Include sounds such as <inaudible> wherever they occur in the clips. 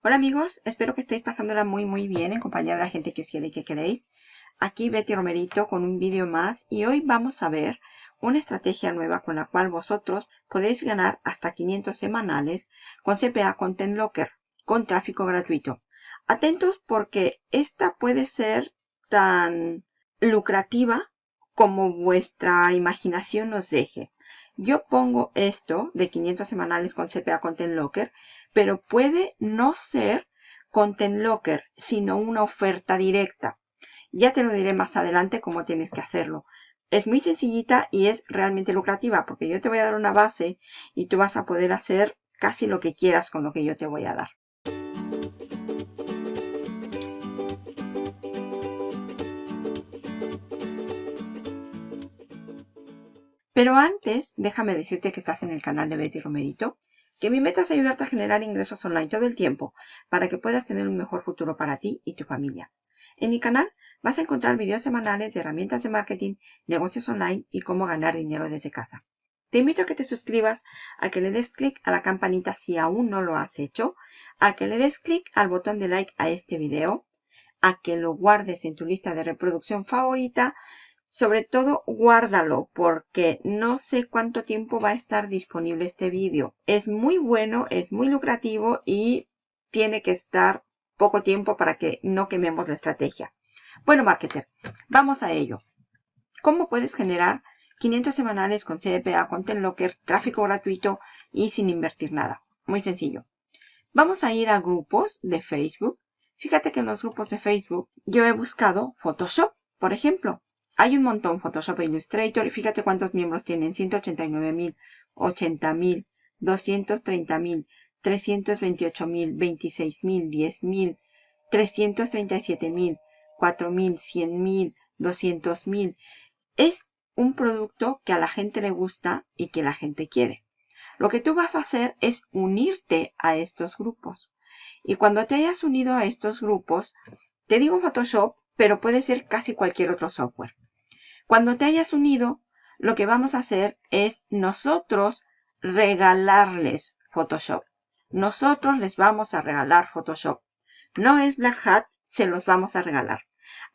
Hola amigos, espero que estéis pasándola muy muy bien en compañía de la gente que os quiere y que queréis. Aquí Betty Romerito con un vídeo más y hoy vamos a ver una estrategia nueva con la cual vosotros podéis ganar hasta 500 semanales con CPA Content Locker con tráfico gratuito. Atentos porque esta puede ser tan lucrativa como vuestra imaginación nos deje. Yo pongo esto de 500 semanales con CPA Content Locker, pero puede no ser Content Locker, sino una oferta directa. Ya te lo diré más adelante cómo tienes que hacerlo. Es muy sencillita y es realmente lucrativa porque yo te voy a dar una base y tú vas a poder hacer casi lo que quieras con lo que yo te voy a dar. Pero antes, déjame decirte que estás en el canal de Betty Romerito, que mi meta es ayudarte a generar ingresos online todo el tiempo para que puedas tener un mejor futuro para ti y tu familia. En mi canal vas a encontrar videos semanales de herramientas de marketing, negocios online y cómo ganar dinero desde casa. Te invito a que te suscribas, a que le des clic a la campanita si aún no lo has hecho, a que le des clic al botón de like a este video, a que lo guardes en tu lista de reproducción favorita sobre todo guárdalo porque no sé cuánto tiempo va a estar disponible este vídeo. Es muy bueno, es muy lucrativo y tiene que estar poco tiempo para que no quememos la estrategia. Bueno, marketer, vamos a ello. ¿Cómo puedes generar 500 semanales con CPA, Content Locker, tráfico gratuito y sin invertir nada? Muy sencillo. Vamos a ir a grupos de Facebook. Fíjate que en los grupos de Facebook yo he buscado Photoshop, por ejemplo. Hay un montón Photoshop e Illustrator y fíjate cuántos miembros tienen. 189.000, 80.000, 230.000, 328.000, 26.000, 10.000, 337.000, 4.000, 100.000, 200.000. Es un producto que a la gente le gusta y que la gente quiere. Lo que tú vas a hacer es unirte a estos grupos. Y cuando te hayas unido a estos grupos, te digo Photoshop, pero puede ser casi cualquier otro software. Cuando te hayas unido, lo que vamos a hacer es nosotros regalarles Photoshop. Nosotros les vamos a regalar Photoshop. No es Black Hat, se los vamos a regalar.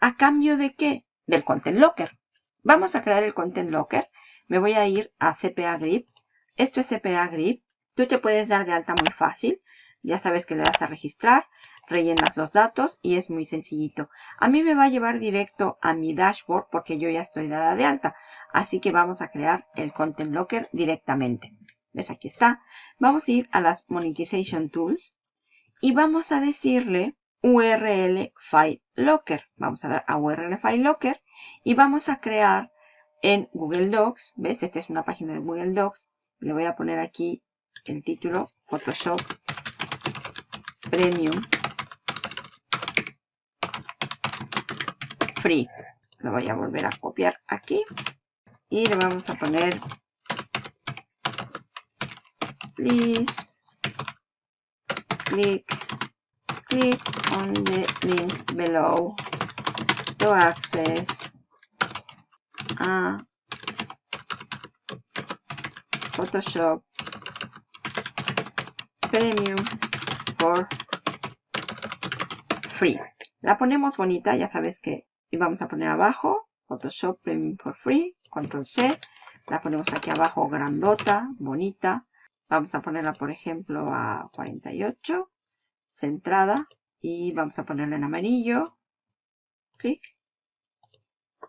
¿A cambio de qué? Del Content Locker. Vamos a crear el Content Locker. Me voy a ir a CPA Grip. Esto es CPA Grip. Tú te puedes dar de alta muy fácil. Ya sabes que le das a registrar rellenas los datos y es muy sencillito. A mí me va a llevar directo a mi dashboard porque yo ya estoy dada de alta. Así que vamos a crear el Content Locker directamente. ¿Ves? Aquí está. Vamos a ir a las Monetization Tools y vamos a decirle URL File Locker. Vamos a dar a URL File Locker y vamos a crear en Google Docs. ¿Ves? Esta es una página de Google Docs. Le voy a poner aquí el título Photoshop Premium free. Lo voy a volver a copiar aquí. Y le vamos a poner please click click on the link below to access a Photoshop Premium for free. La ponemos bonita, ya sabes que y vamos a poner abajo Photoshop Premium for Free, Control C. La ponemos aquí abajo grandota, bonita. Vamos a ponerla, por ejemplo, a 48, centrada. Y vamos a ponerla en amarillo. Clic.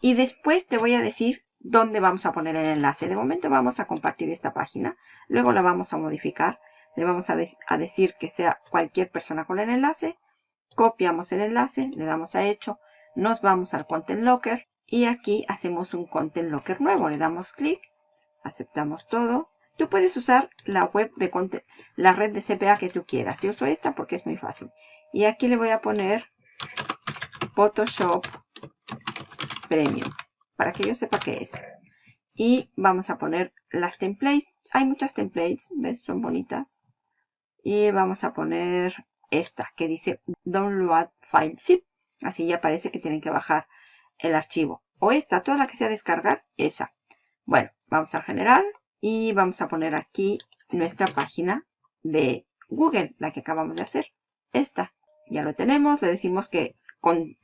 Y después te voy a decir dónde vamos a poner el enlace. De momento vamos a compartir esta página. Luego la vamos a modificar. Le vamos a, a decir que sea cualquier persona con el enlace. Copiamos el enlace, le damos a hecho nos vamos al Content Locker y aquí hacemos un Content Locker nuevo. Le damos clic, aceptamos todo. Tú puedes usar la web de la red de CPA que tú quieras. Yo uso esta porque es muy fácil. Y aquí le voy a poner Photoshop Premium para que yo sepa qué es. Y vamos a poner las templates. Hay muchas templates, ¿ves? Son bonitas. Y vamos a poner esta que dice Download File Zip. Así ya parece que tienen que bajar el archivo. O esta, toda la que sea descargar, esa. Bueno, vamos al general y vamos a poner aquí nuestra página de Google, la que acabamos de hacer. esta. Ya lo tenemos, le decimos que, con,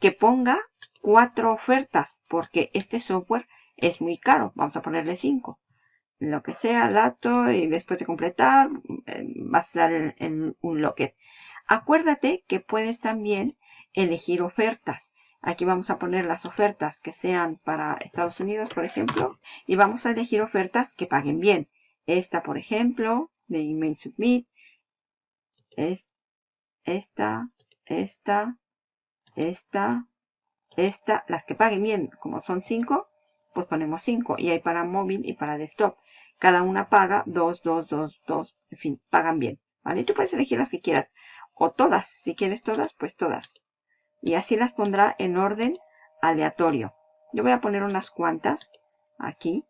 que ponga cuatro ofertas porque este software es muy caro. Vamos a ponerle cinco. Lo que sea, lato y después de completar eh, vas a dar en, un locket. Acuérdate que puedes también elegir ofertas. Aquí vamos a poner las ofertas que sean para Estados Unidos, por ejemplo. Y vamos a elegir ofertas que paguen bien. Esta, por ejemplo, de Email Submit. Es esta, esta, esta, esta. Las que paguen bien, como son 5, pues ponemos 5. Y hay para móvil y para desktop. Cada una paga 2, 2, 2, 2. En fin, pagan bien. ¿Vale? Tú puedes elegir las que quieras. O todas. Si quieres todas, pues todas. Y así las pondrá en orden aleatorio. Yo voy a poner unas cuantas aquí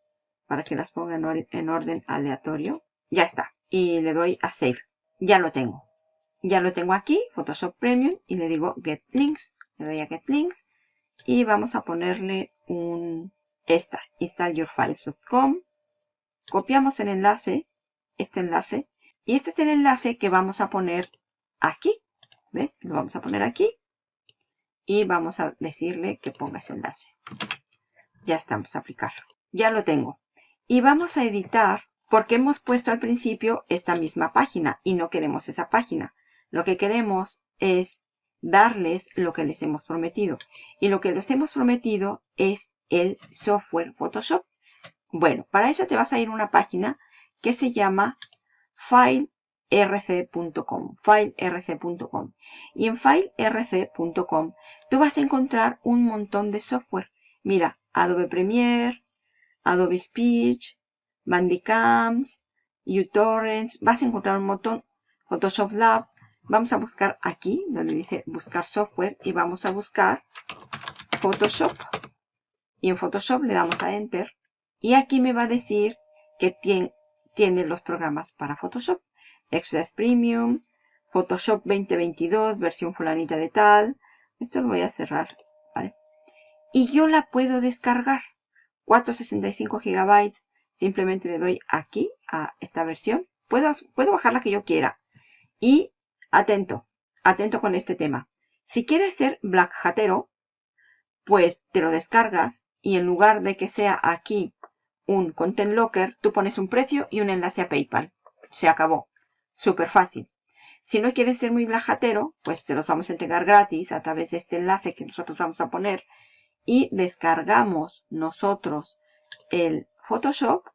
para que las ponga en orden aleatorio. Ya está. Y le doy a Save. Ya lo tengo. Ya lo tengo aquí, Photoshop Premium, y le digo Get Links. Le doy a Get Links. Y vamos a ponerle un, esta, installyourfiles.com. Copiamos el enlace, este enlace. Y este es el enlace que vamos a poner aquí. ¿Ves? Lo vamos a poner aquí. Y vamos a decirle que ponga ese enlace. Ya estamos a aplicar. Ya lo tengo. Y vamos a editar porque hemos puesto al principio esta misma página y no queremos esa página. Lo que queremos es darles lo que les hemos prometido. Y lo que les hemos prometido es el software Photoshop. Bueno, para eso te vas a ir a una página que se llama filerc.com. filerc.com. Y en filerc.com tú vas a encontrar un montón de software. Mira, Adobe Premiere, Adobe Speech, Bandicams, uTorrents. Vas a encontrar un montón. Photoshop Lab. Vamos a buscar aquí, donde dice buscar software. Y vamos a buscar Photoshop. Y en Photoshop le damos a Enter. Y aquí me va a decir que tiene, tiene los programas para Photoshop. Express Premium, Photoshop 2022, versión fulanita de tal. Esto lo voy a cerrar, ¿vale? Y yo la puedo descargar. 465 gigabytes. Simplemente le doy aquí a esta versión. Puedo, puedo bajar la que yo quiera. Y atento, atento con este tema. Si quieres ser Black Hatero, pues te lo descargas y en lugar de que sea aquí un Content Locker, tú pones un precio y un enlace a PayPal. Se acabó. Súper fácil. Si no quieres ser muy blajatero, pues te los vamos a entregar gratis a través de este enlace que nosotros vamos a poner y descargamos nosotros el Photoshop.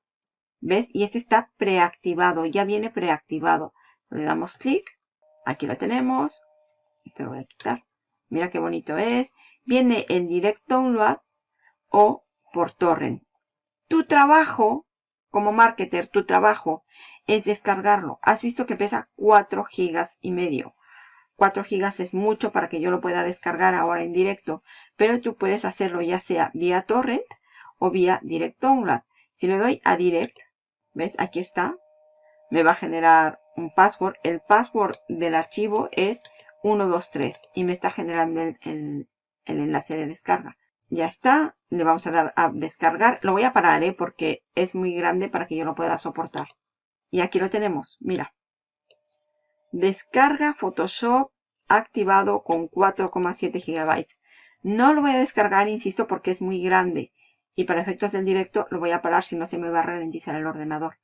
¿Ves? Y este está preactivado, ya viene preactivado. Le damos clic. Aquí lo tenemos. Esto lo voy a quitar. Mira qué bonito es. Viene en Direct Download o por torrent. Tu trabajo como marketer, tu trabajo es descargarlo. Has visto que pesa 4 gigas y medio. 4 gigas es mucho para que yo lo pueda descargar ahora en directo, pero tú puedes hacerlo ya sea vía torrent o vía direct download. Si le doy a direct, ¿ves? Aquí está. Me va a generar un password. El password del archivo es 123 y me está generando el, el enlace de descarga. Ya está. Le vamos a dar a descargar. Lo voy a parar, ¿eh? Porque es muy grande para que yo lo pueda soportar. Y aquí lo tenemos. Mira. Descarga Photoshop activado con 4,7 GB. No lo voy a descargar, insisto, porque es muy grande. Y para efectos del directo lo voy a parar si no se me va a ralentizar el ordenador.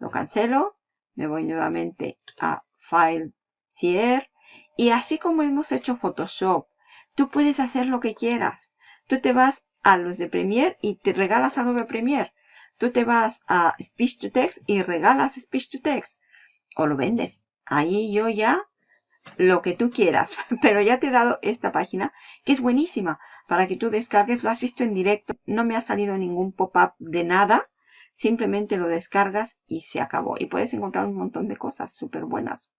Lo cancelo. Me voy nuevamente a File, Cier. Y así como hemos hecho Photoshop, tú puedes hacer lo que quieras. Tú te vas a los de Premiere y te regalas Adobe Premiere. Tú te vas a Speech to Text y regalas Speech to Text. O lo vendes. Ahí yo ya lo que tú quieras. <laughs> Pero ya te he dado esta página que es buenísima para que tú descargues. Lo has visto en directo. No me ha salido ningún pop-up de nada. Simplemente lo descargas y se acabó. Y puedes encontrar un montón de cosas súper buenas.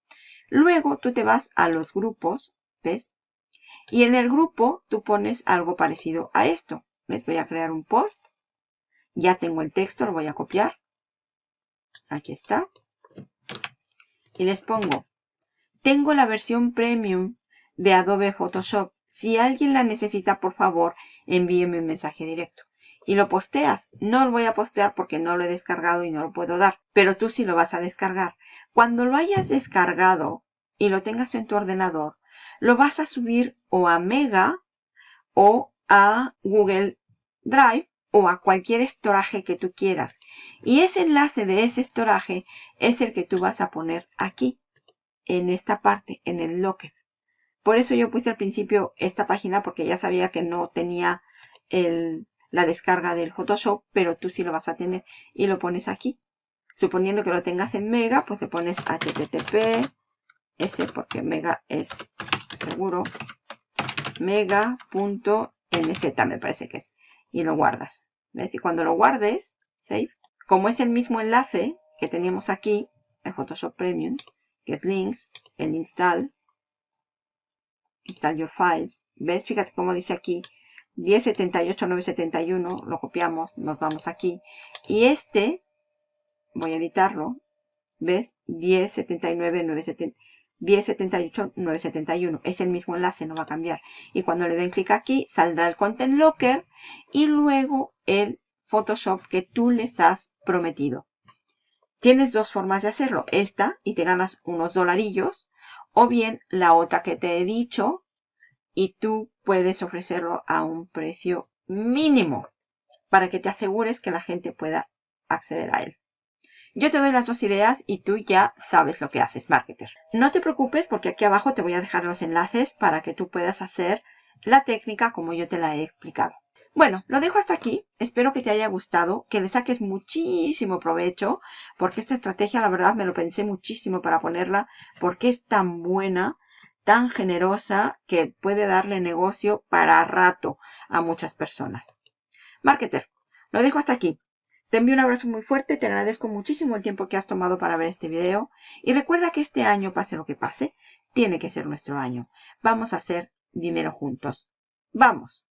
Luego tú te vas a los grupos. ¿Ves? Y en el grupo tú pones algo parecido a esto. Les voy a crear un post. Ya tengo el texto, lo voy a copiar. Aquí está. Y les pongo, tengo la versión premium de Adobe Photoshop. Si alguien la necesita, por favor, envíeme un mensaje directo. Y lo posteas. No lo voy a postear porque no lo he descargado y no lo puedo dar. Pero tú sí lo vas a descargar. Cuando lo hayas descargado y lo tengas en tu ordenador, lo vas a subir o a Mega o a Google Drive o a cualquier estoraje que tú quieras. Y ese enlace de ese estoraje es el que tú vas a poner aquí, en esta parte, en el Locker. Por eso yo puse al principio esta página porque ya sabía que no tenía la descarga del Photoshop, pero tú sí lo vas a tener y lo pones aquí. Suponiendo que lo tengas en Mega, pues le pones http s porque Mega es seguro mega.nz me parece que es y lo guardas. ¿Ves? Y cuando lo guardes, save, como es el mismo enlace que teníamos aquí, en Photoshop Premium, que es links, el install, install your files, ¿ves? Fíjate cómo dice aquí, 1078.971, lo copiamos, nos vamos aquí, y este, voy a editarlo, ¿ves? 1079.971, 1078.971. Es el mismo enlace, no va a cambiar. Y cuando le den clic aquí, saldrá el Content Locker y luego el Photoshop que tú les has prometido. Tienes dos formas de hacerlo. Esta y te ganas unos dolarillos. O bien la otra que te he dicho y tú puedes ofrecerlo a un precio mínimo para que te asegures que la gente pueda acceder a él. Yo te doy las dos ideas y tú ya sabes lo que haces, marketer. No te preocupes porque aquí abajo te voy a dejar los enlaces para que tú puedas hacer la técnica como yo te la he explicado. Bueno, lo dejo hasta aquí. Espero que te haya gustado, que le saques muchísimo provecho, porque esta estrategia, la verdad, me lo pensé muchísimo para ponerla, porque es tan buena, tan generosa, que puede darle negocio para rato a muchas personas. Marketer, lo dejo hasta aquí. Te envío un abrazo muy fuerte, te agradezco muchísimo el tiempo que has tomado para ver este video y recuerda que este año, pase lo que pase, tiene que ser nuestro año. Vamos a hacer dinero juntos. ¡Vamos!